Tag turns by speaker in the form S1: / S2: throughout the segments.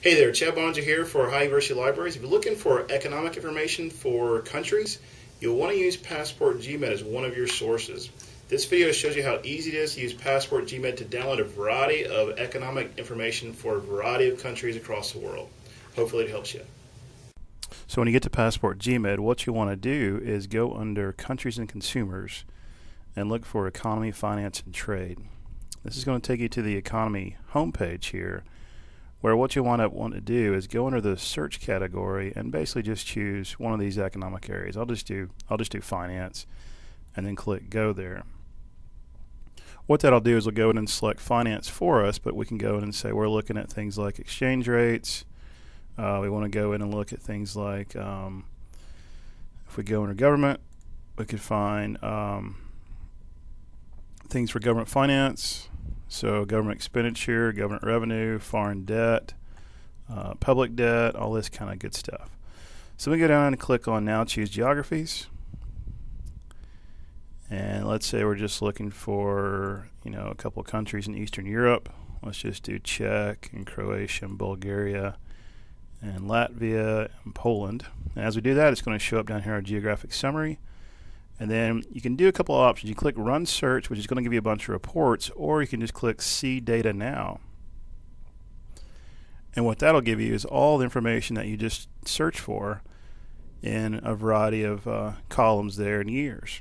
S1: Hey there, Chad Boeninger here for Ohio University Libraries. If you're looking for economic information for countries, you'll want to use Passport GMID as one of your sources. This video shows you how easy it is to use Passport GMID to download a variety of economic information for a variety of countries across the world. Hopefully it helps you.
S2: So when you get to Passport GMID, what you want to do is go under Countries and Consumers and look for Economy, Finance, and Trade. This is going to take you to the Economy homepage here where what you want to want to do is go under the search category and basically just choose one of these economic areas. I'll just do I'll just do finance and then click go there. What that'll do is we'll go in and select finance for us, but we can go in and say we're looking at things like exchange rates. Uh, we want to go in and look at things like um, if we go under government, we could find um, things for government finance. So government expenditure, government revenue, foreign debt, uh, public debt, all this kind of good stuff. So we go down and click on now choose geographies. And let's say we're just looking for, you know, a couple of countries in Eastern Europe. Let's just do Czech and Croatia and Bulgaria and Latvia and Poland. And as we do that, it's going to show up down here our geographic summary. And then you can do a couple of options. You click Run Search, which is going to give you a bunch of reports, or you can just click See Data Now. And what that'll give you is all the information that you just searched for in a variety of uh, columns there in years.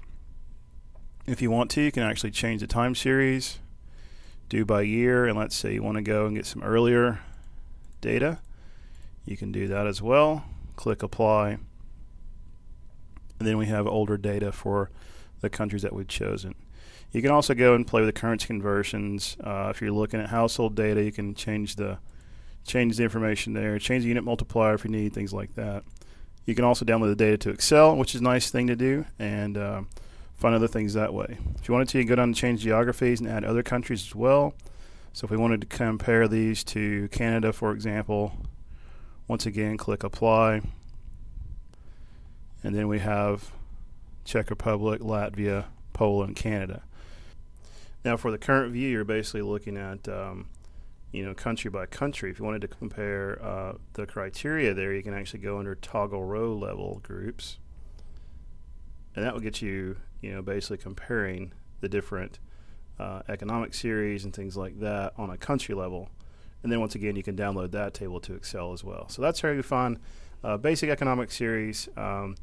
S2: If you want to, you can actually change the time series, do by year, and let's say you want to go and get some earlier data. You can do that as well. Click Apply and then we have older data for the countries that we've chosen. You can also go and play with the currency conversions. Uh, if you're looking at household data, you can change the change the information there, change the unit multiplier if you need things like that. You can also download the data to Excel, which is a nice thing to do, and uh, find other things that way. If you wanted to, you can go down and change geographies and add other countries as well. So if we wanted to compare these to Canada, for example, once again, click Apply and then we have Czech Republic, Latvia, Poland, Canada. Now, for the current view, you're basically looking at um, you know country by country. If you wanted to compare uh, the criteria there, you can actually go under toggle row level groups, and that will get you you know basically comparing the different uh, economic series and things like that on a country level. And then once again, you can download that table to Excel as well. So that's how you find uh, basic economic series um,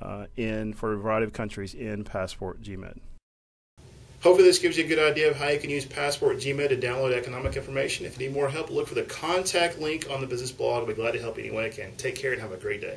S2: uh, in for a variety of countries in Passport GMID.
S1: Hopefully this gives you a good idea of how you can use Passport GMID to download economic information. If you need more help, look for the contact link on the business blog. I'll be glad to help you any way I can. Take care and have a great day.